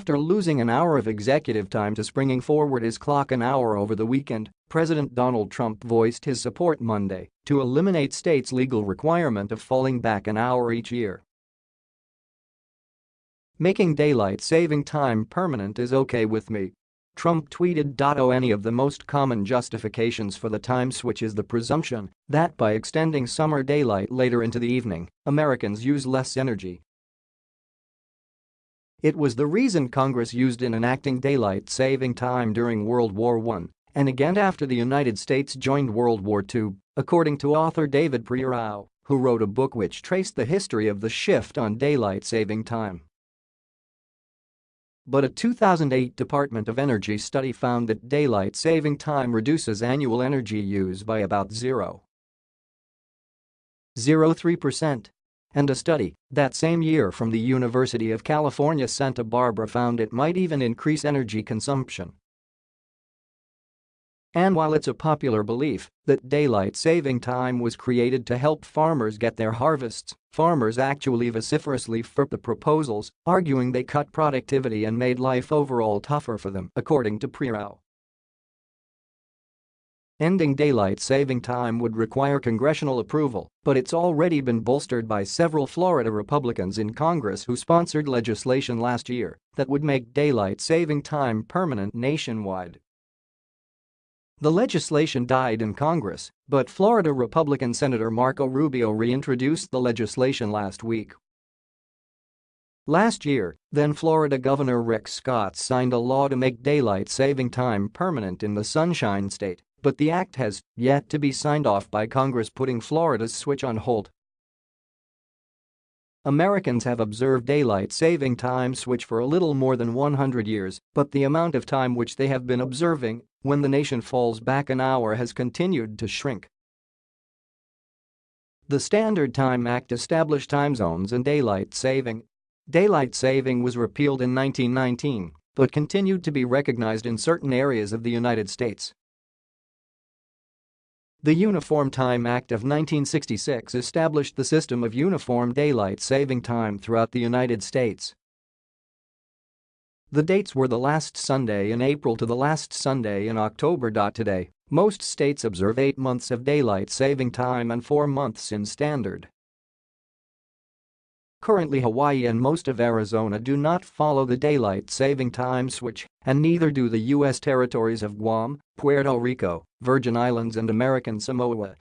After losing an hour of executive time to springing forward his clock an hour over the weekend, President Donald Trump voiced his support Monday to eliminate states' legal requirement of falling back an hour each year. Making daylight saving time permanent is okay with me. Trump tweeted. "Oh, any of the most common justifications for the time switch is the presumption that by extending summer daylight later into the evening, Americans use less energy. It was the reason Congress used in enacting daylight saving time during World War I and again after the United States joined World War II, according to author David Prerau, who wrote a book which traced the history of the shift on daylight saving time. But a 2008 Department of Energy study found that daylight saving time reduces annual energy use by about 0.03%. And a study that same year from the University of California Santa Barbara found it might even increase energy consumption. And while it's a popular belief that daylight saving time was created to help farmers get their harvests, farmers actually vociferously fought the proposals, arguing they cut productivity and made life overall tougher for them, according to Prerau. Ending daylight saving time would require congressional approval, but it's already been bolstered by several Florida Republicans in Congress who sponsored legislation last year that would make daylight saving time permanent nationwide. The legislation died in Congress, but Florida Republican Senator Marco Rubio reintroduced the legislation last week. Last year, then Florida Governor Rick Scott signed a law to make daylight saving time permanent in the Sunshine State, but the act has yet to be signed off by Congress putting Florida's switch on hold. Americans have observed daylight saving time switch for a little more than 100 years, but the amount of time which they have been observing when the nation falls back an hour has continued to shrink. The Standard Time Act established time zones and daylight saving. Daylight saving was repealed in 1919 but continued to be recognized in certain areas of the United States. The Uniform Time Act of 1966 established the system of uniform daylight saving time throughout the United States. The dates were the last Sunday in April to the last Sunday in October. Today, most states observe 8 months of daylight saving time and 4 months in standard. Currently Hawaii and most of Arizona do not follow the daylight saving time switch, and neither do the U.S. territories of Guam, Puerto Rico, Virgin Islands and American Samoa,